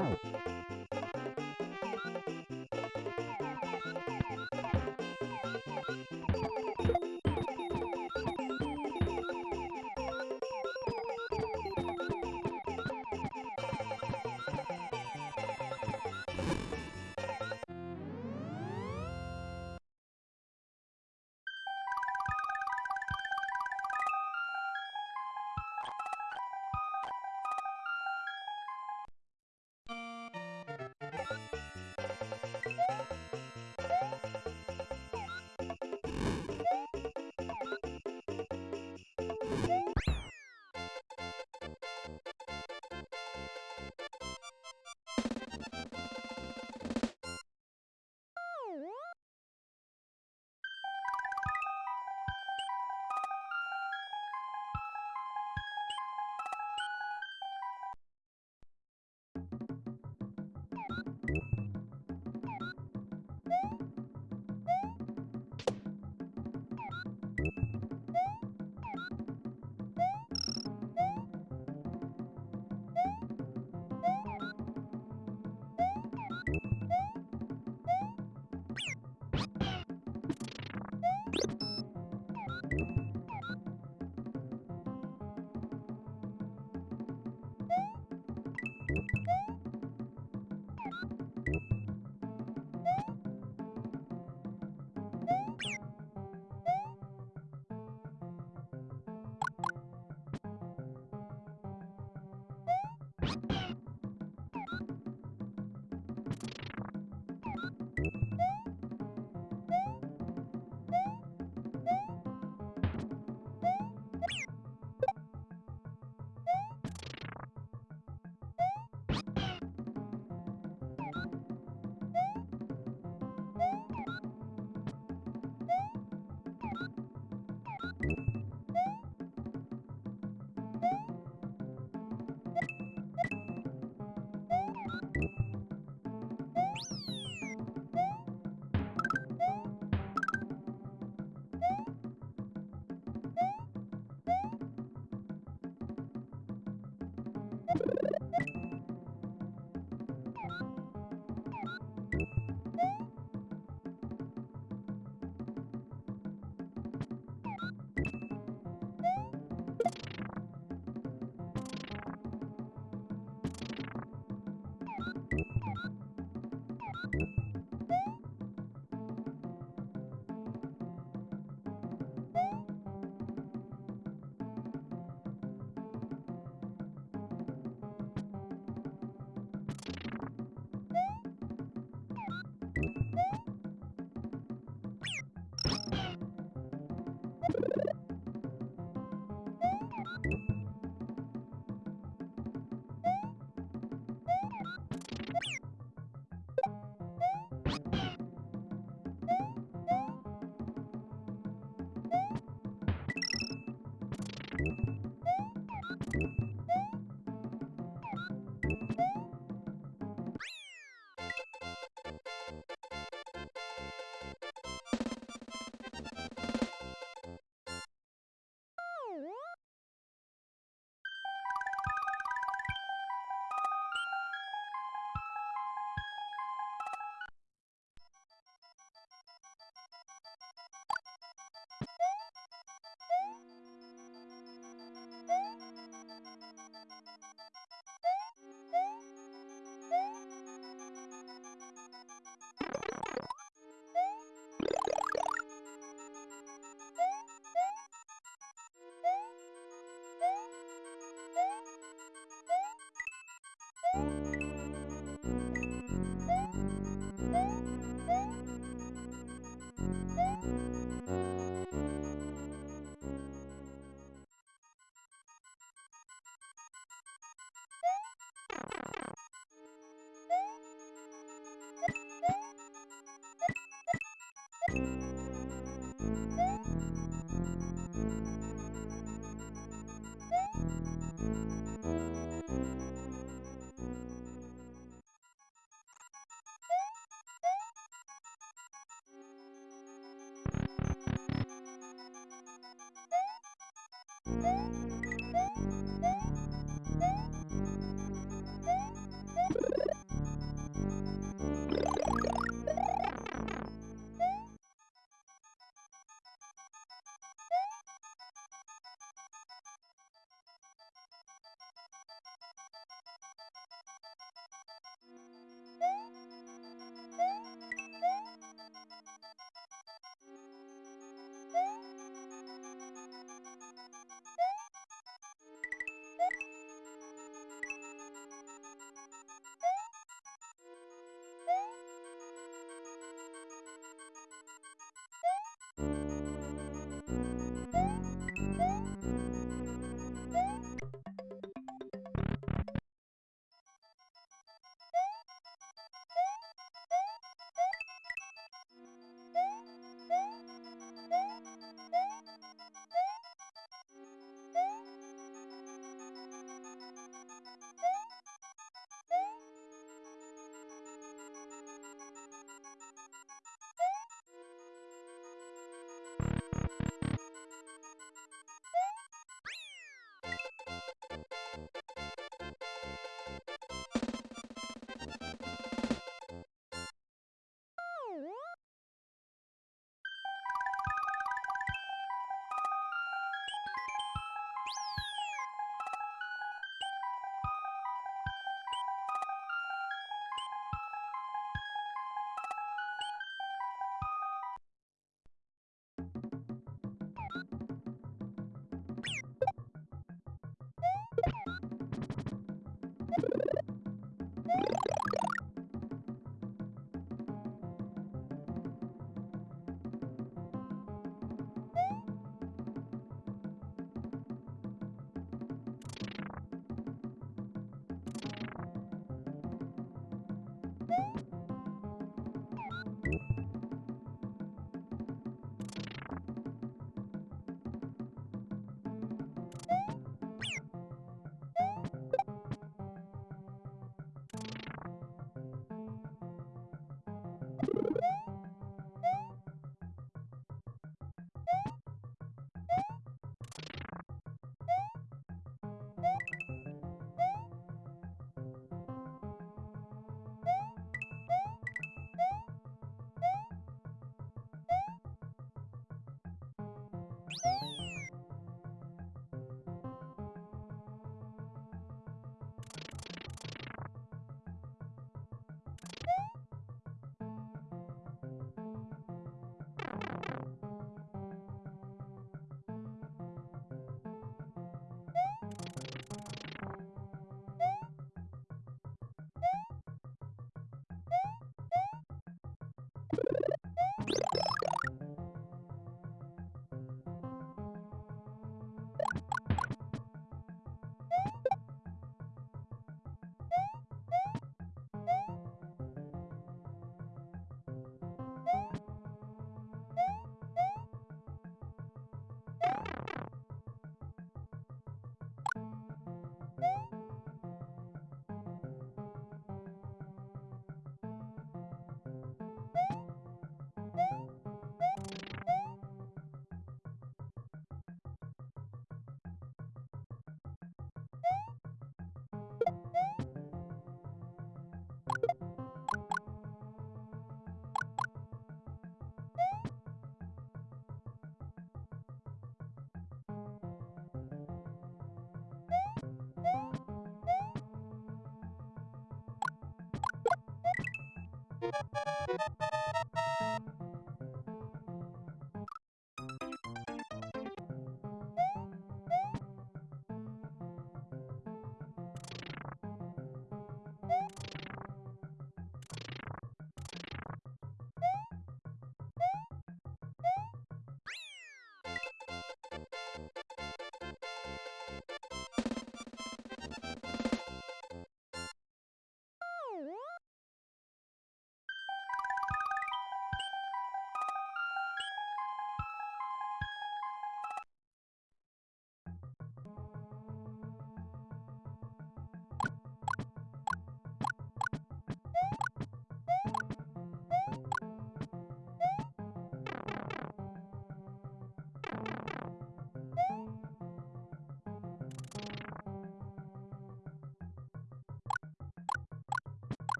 Ouch. うん。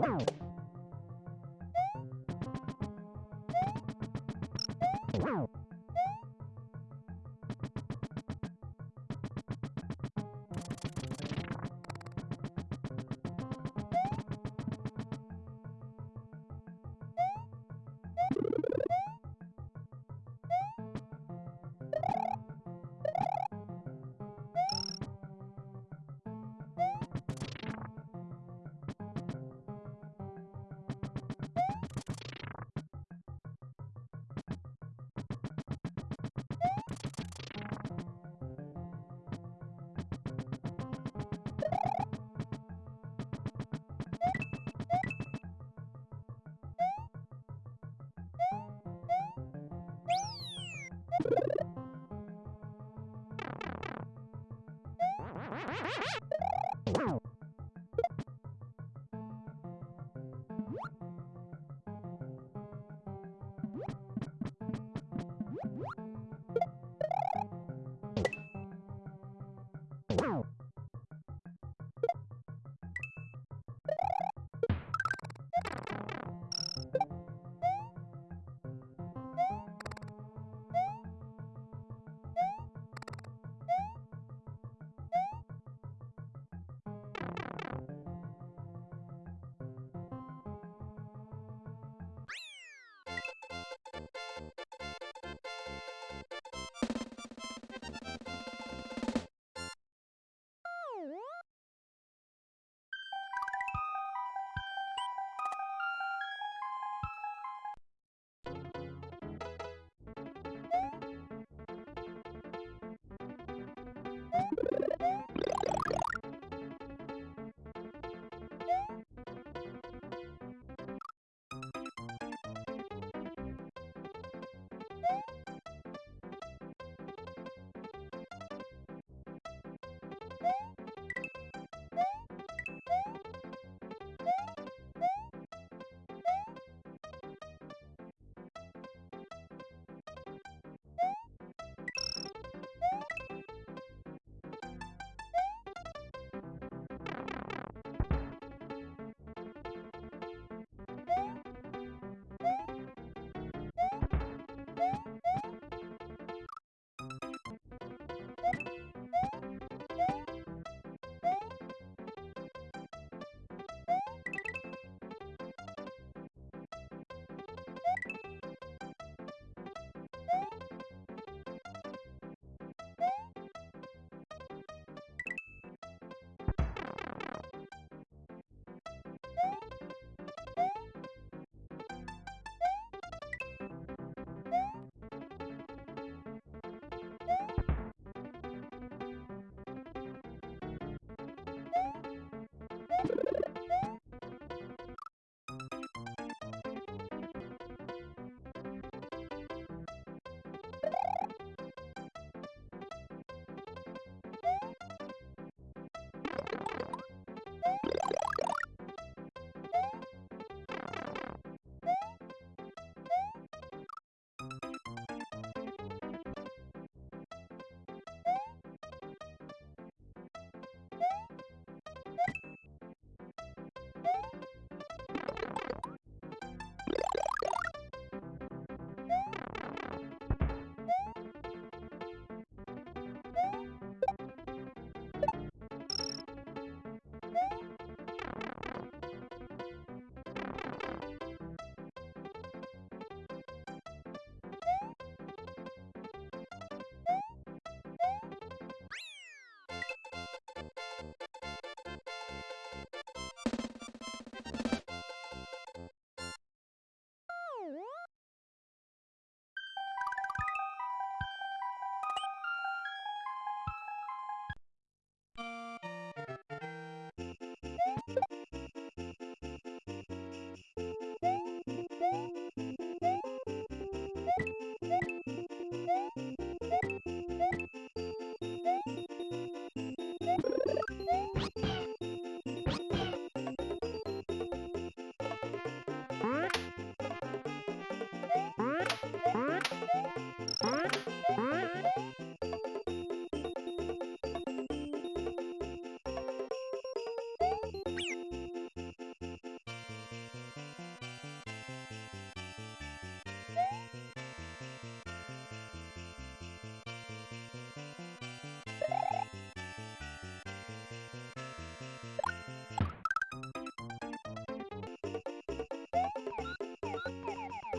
Wow. you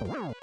You